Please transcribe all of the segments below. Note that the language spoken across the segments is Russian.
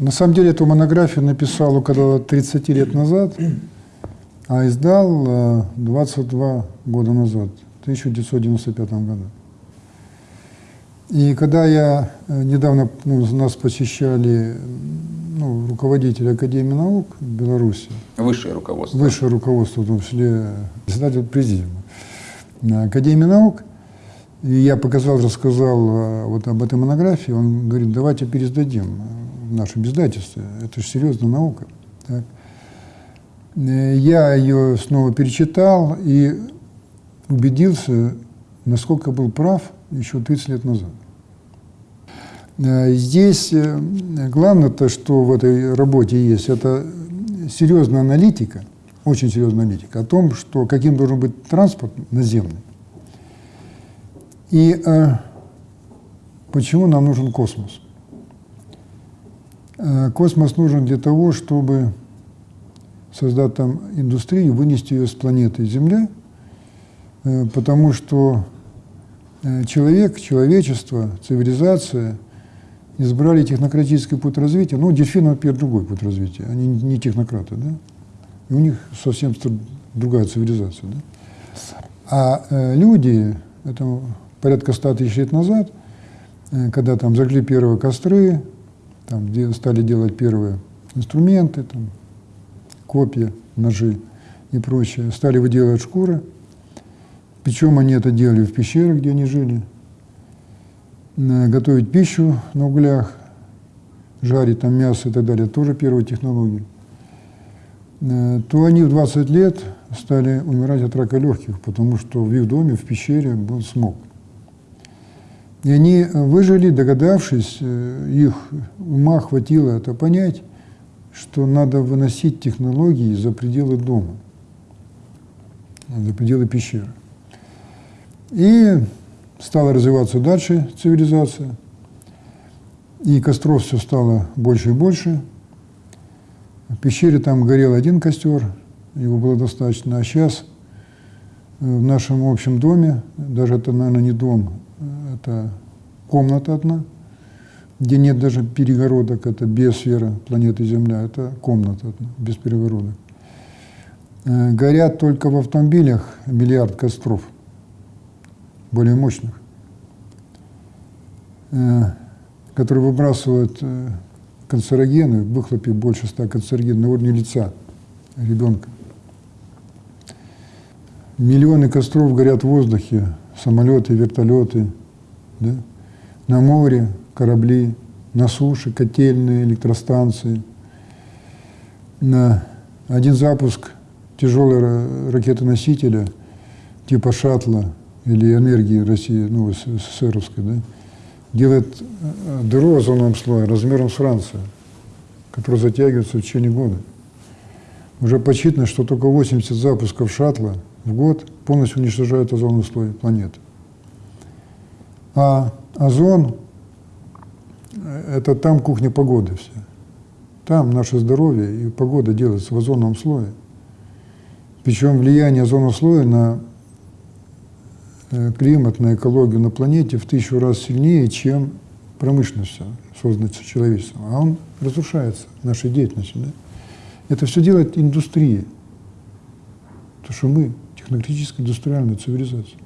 на самом деле эту монографию написал около 30 лет назад, а издал 22 года назад, в 1995 году. И когда я недавно ну, нас посещали ну, руководители Академии наук Беларуси. Высшее руководство. Высшее руководство, в том числе председатель президиума Академии наук. И я показал, рассказал э, вот об этой монографии. Он говорит, давайте пересдадим в нашем издательстве. Это же серьезная наука. Так. Э, я ее снова перечитал и убедился, насколько был прав еще 30 лет назад. Э, здесь э, главное-то, что в этой работе есть, это серьезная аналитика, очень серьезная аналитика о том, что каким должен быть транспорт наземный. И э, почему нам нужен космос? Э, космос нужен для того, чтобы создать там индустрию, вынести ее с планеты Земля, э, потому что э, человек, человечество, цивилизация – избрали технократический путь развития. Ну, дельфины, например, другой путь развития. Они не технократы, да? И у них совсем другая цивилизация, да? А люди, это порядка ста тысяч лет назад, когда там зажгли первые костры, там де, стали делать первые инструменты, там, копья, ножи и прочее, стали выделывать шкуры. Причем они это делали в пещерах, где они жили, готовить пищу на углях, жарить там мясо и так далее, тоже первые технологии, э, то они в 20 лет стали умирать от рака легких, потому что в их доме, в пещере был смог. И они выжили, догадавшись, э, их ума хватило это понять, что надо выносить технологии за пределы дома, за пределы пещеры. И Стала развиваться дальше цивилизация, и костров все стало больше и больше. В пещере там горел один костер, его было достаточно, а сейчас э, в нашем общем доме, даже это, наверное, не дом, это комната одна, где нет даже перегородок, это биосфера планеты Земля, это комната одна, без перегородок. Э, горят только в автомобилях миллиард костров – более мощных, э, которые выбрасывают э, канцерогены, в выхлопе больше ста канцерогенов на уровне лица ребенка. Миллионы костров горят в воздухе, самолеты, вертолеты, да? на море корабли, на суше котельные, электростанции. На один запуск тяжелого ракеты-носителя типа шаттла или энергии России, ну, СССРовской, да, делает э, дыру озоновым слоем размером с Францию, которая затягивается в течение года. Уже подсчитано, что только 80 запусков шаттла в год полностью уничтожают озоновый слой планеты. А озон – это там кухня погоды все. Там наше здоровье и погода делается в озоновом слое. Причем влияние озонового слоя на Э, климат, на экологию на планете в тысячу раз сильнее, чем промышленность, созданная человечеством. А он разрушается нашей деятельностью. Да? Это все делает индустрия. Потому что мы технологическая индустриальная цивилизация.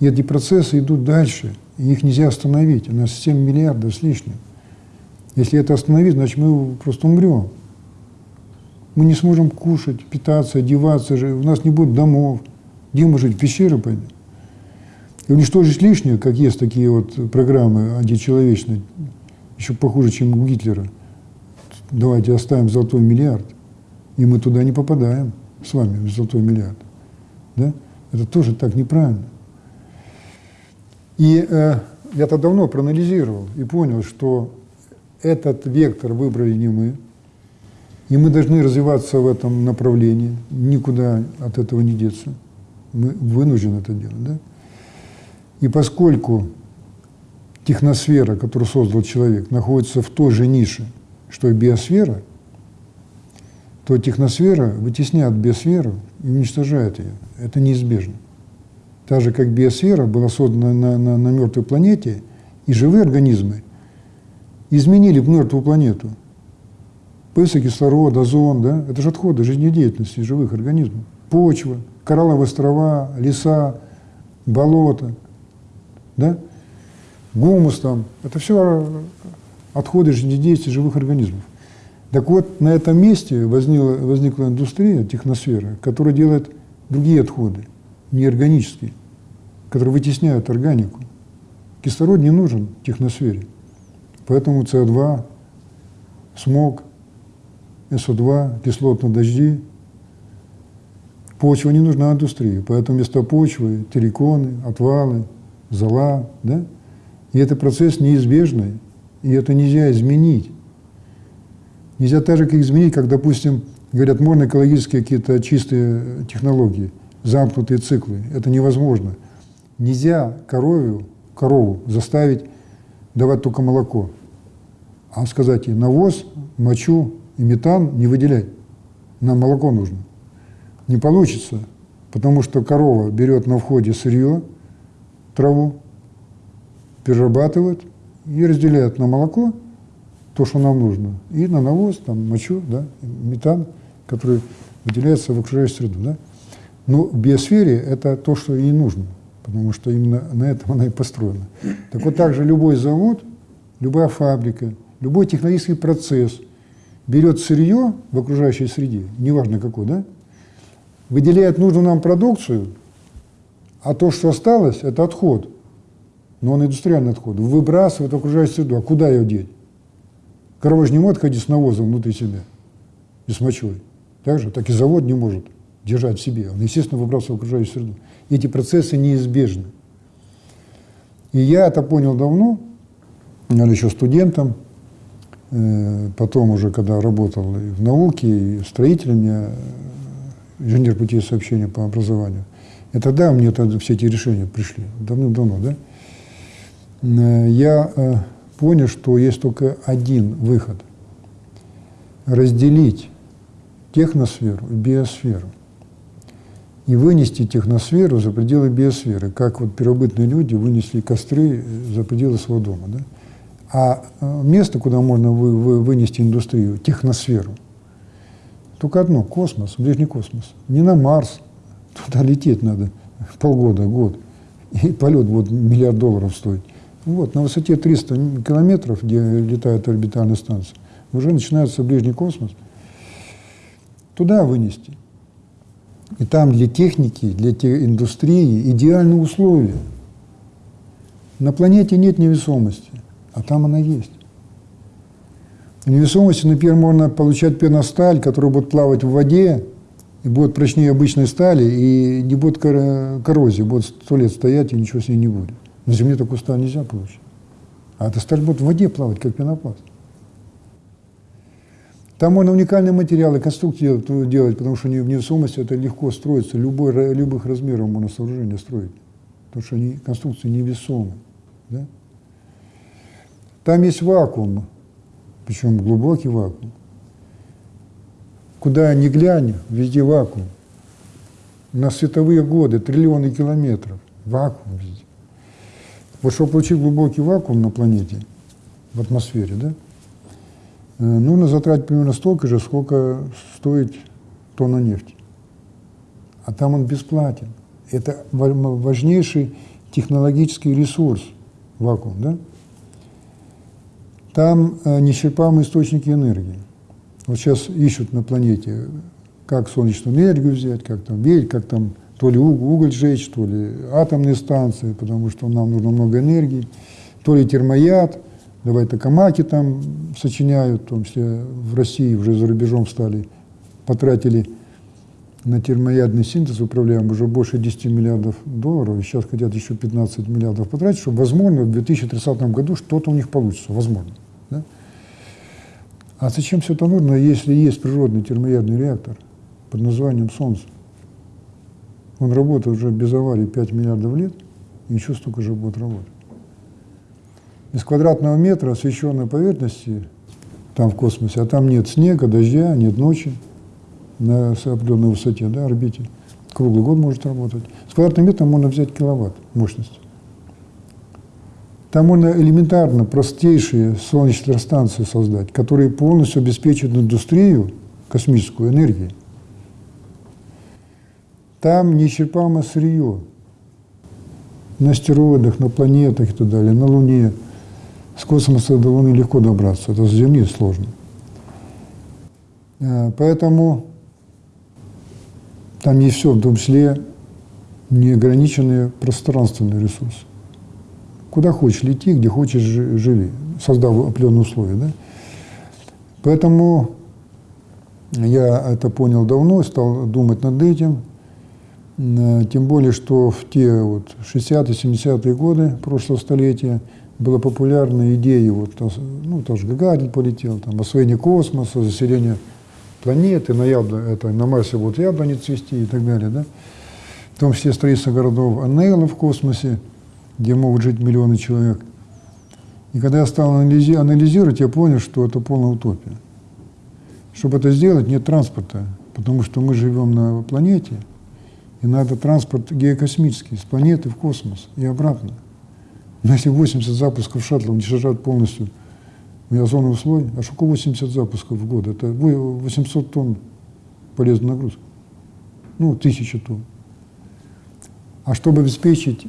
Эти процессы идут дальше, и их нельзя остановить. У нас 7 миллиардов с лишним. Если это остановить, значит мы просто умрем. Мы не сможем кушать, питаться, одеваться, у нас не будет домов. Где мы жить? В пещеры пойдем? И уничтожить лишнее, как есть такие вот программы античеловечные, еще похуже, чем у Гитлера. Давайте оставим золотой миллиард, и мы туда не попадаем с вами, в золотой миллиард. Да? Это тоже так неправильно. И э, я-то давно проанализировал и понял, что этот вектор выбрали не мы, и мы должны развиваться в этом направлении, никуда от этого не деться. Мы вынуждены это делать. Да? И поскольку техносфера, которую создал человек, находится в той же нише, что и биосфера, то техносфера вытесняет биосферу и уничтожает ее. Это неизбежно. Так же, как биосфера была создана на, на, на мертвой планете, и живые организмы изменили мертвую планету Появился кислород, озон, да? Это же отходы жизнедеятельности живых организмов. Почва, коралловые острова, леса, болота, да? Гумус там. Это все отходы жизнедеятельности живых организмов. Так вот, на этом месте возникла, возникла индустрия, техносфера, которая делает другие отходы, неорганические, которые вытесняют органику. Кислород не нужен в техносфере. Поэтому СО2, смог, СО2, кислотные дожди. Почва не нужна индустрии, поэтому вместо почвы терриконы, отвалы, зола. Да? И это процесс неизбежный, и это нельзя изменить. Нельзя так же, как изменить, как, допустим, говорят, можно экологические какие-то чистые технологии, замкнутые циклы. Это невозможно. Нельзя корову, корову заставить давать только молоко а сказать ей навоз, мочу и метан не выделять. Нам молоко нужно. Не получится, потому что корова берет на входе сырье, траву, перерабатывает и разделяет на молоко то, что нам нужно, и на навоз, там, мочу, да, метан, который выделяется в окружающую среду. Да. Но в биосфере это то, что ей нужно, потому что именно на этом она и построена. Так вот так же любой завод, любая фабрика – любой технологический процесс берет сырье в окружающей среде, неважно какой, да, выделяет нужную нам продукцию, а то, что осталось, это отход, но он индустриальный отход, выбрасывает в окружающую среду. А куда ее деть? Корова же не может ходить с навозом внутри себя и с мочой. Так же, так и завод не может держать в себе. Он, естественно, выбрасывает в окружающую среду. Эти процессы неизбежны. И я это понял давно, я еще студентом, Э, потом уже, когда работал и в науке, и строителем, я инженер путей сообщения по образованию, и тогда мне тогда все эти решения пришли, давным-давно, да? Э, я э, понял, что есть только один выход – разделить техносферу и биосферу и вынести техносферу за пределы биосферы, как вот первобытные люди вынесли костры за пределы своего дома. Да? А э, место, куда можно вы, вы, вынести индустрию, техносферу, только одно – космос, ближний космос. Не на Марс, туда лететь надо полгода, год. И полет вот миллиард долларов стоит. Вот, на высоте 300 километров, где летает орбитальная станция, уже начинается ближний космос. Туда вынести. И там для техники, для индустрии идеальные условия. На планете нет невесомости а там она есть. В невесомости, например, можно получать пеносталь, которая будет плавать в воде, и будет прочнее обычной стали, и не будет коррозии, будет сто лет стоять, и ничего с ней не будет. На Земле такую сталь нельзя получить. А эта сталь будет в воде плавать, как пенопласт. Там можно уникальные материалы, конструкции делать, потому что в невесомости это легко строится, любой, любых размеров можно сооружение строить, потому что они, конструкции невесомы. Да? Там есть вакуум, причем глубокий вакуум. Куда ни глянь, везде вакуум. На световые годы, триллионы километров. Вакуум везде. Вот чтобы получить глубокий вакуум на планете, в атмосфере, да, нужно затратить примерно столько же, сколько стоит тонна нефти. А там он бесплатен. Это важнейший технологический ресурс, вакуум, да? Там э, неисчерпаемые источники энергии. Вот сейчас ищут на планете, как солнечную энергию взять, как там верить, как там то ли уголь сжечь, то ли атомные станции, потому что нам нужно много энергии, то ли термояд, давай токамаки там сочиняют, в том числе в России, уже за рубежом стали, потратили на термоядный синтез, управляем уже больше 10 миллиардов долларов, и сейчас хотят еще 15 миллиардов потратить, чтобы, возможно, в 2030 году что-то у них получится, возможно. Да? А зачем все это нужно, если есть природный термоядный реактор под названием Солнце? Он работает уже без аварии 5 миллиардов лет, и еще столько же будет работать. Из квадратного метра освещенной поверхности там в космосе, а там нет снега, дождя, нет ночи, на определенной высоте, да, орбите. Круглый год может работать. С квадратным метром можно взять киловатт мощности. Там можно элементарно простейшие солнечные станции создать, которые полностью обеспечивают индустрию космическую энергией. Там неисчерпаемое сырье на астероидах, на планетах и так далее, на Луне. С космоса до Луны легко добраться, это с Земли сложно. А, поэтому там есть все, в том числе неограниченные пространственные ресурсы. Куда хочешь лети, где хочешь живи, создав определенные условия. Да? Поэтому я это понял давно, стал думать над этим. Э, тем более, что в те вот 60-70-е годы прошлого столетия была популярна идея, вот, ну, тоже Гагарин полетел, там, освоение космоса, заселение планеты, на, ябл... это, на Марсе будут яблони цвести и так далее. Да? В том числе строительство городов Аннейла в космосе, где могут жить миллионы человек. И когда я стал анализи... анализировать, я понял, что это полная утопия. Чтобы это сделать, нет транспорта, потому что мы живем на планете, и надо транспорт геокосмический, с планеты в космос и обратно. Но если 80 запусков шаттлов уничтожают полностью озоновый слой, а сколько 80 запусков в год? Это 800 тонн полезной нагрузки. Ну, тысяча тонн. А чтобы обеспечить,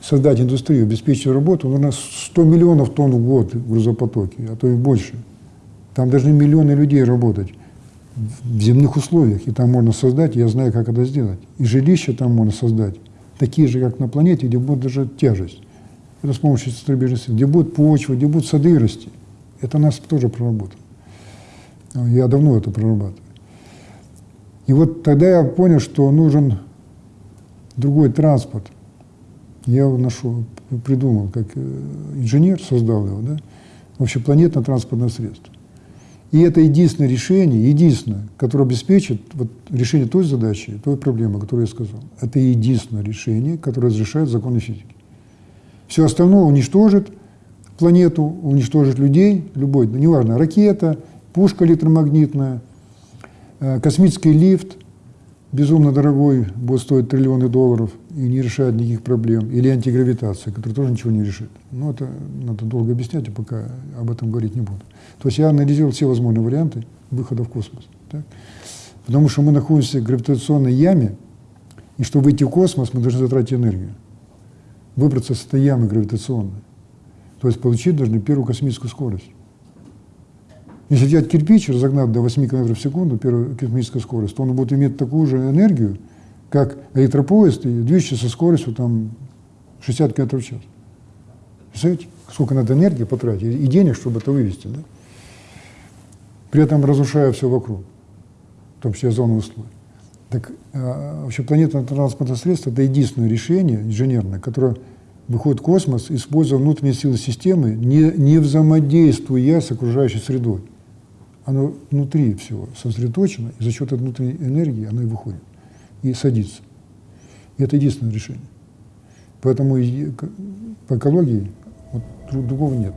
создать индустрию, обеспечить работу, нужно 100 миллионов тонн в год в грузопотоке, а то и больше. Там должны миллионы людей работать в земных условиях, и там можно создать, я знаю, как это сделать. И жилища там можно создать, такие же, как на планете, где будет даже тяжесть. Это с помощью центробежной силы. Где будет почва, где будут сады расти. Это нас тоже проработано. Я давно это прорабатываю. И вот тогда я понял, что нужен другой транспорт. Я его нашел, придумал, как э, инженер создал его, да, общепланетное транспортное средство. И это единственное решение, единственное, которое обеспечит вот, решение той задачи, той проблемы, которую я сказал. Это единственное решение, которое разрешает законы физики. Все остальное уничтожит планету, уничтожит людей, любой, неважно, ракета, пушка электромагнитная, э, космический лифт, безумно дорогой, будет стоить триллионы долларов и не решает никаких проблем, или антигравитация, которая тоже ничего не решит. Но это надо долго объяснять, и пока об этом говорить не буду. То есть я анализировал все возможные варианты выхода в космос. Так? Потому что мы находимся в гравитационной яме, и чтобы выйти в космос, мы должны затратить энергию. Выбраться с этой ямы гравитационной. То есть получить должны первую космическую скорость. Если взять кирпич, разогнать до 8 км в секунду, первую космическую скорость, то он будет иметь такую же энергию, как электропоезд, и движется со скоростью там, 60 км в час. Представляете, сколько надо энергии потратить и денег, чтобы это вывести. Да? При этом разрушая все вокруг, в том числе зону слой. Так а, вообще планетное транспортное средство – это единственное решение инженерное, которое выходит в космос, используя внутренние силы системы, не, не взаимодействуя с окружающей средой оно внутри всего сосредоточено, и за счет этой внутренней энергии оно и выходит, и садится. И это единственное решение. Поэтому по экологии вот, другого нет.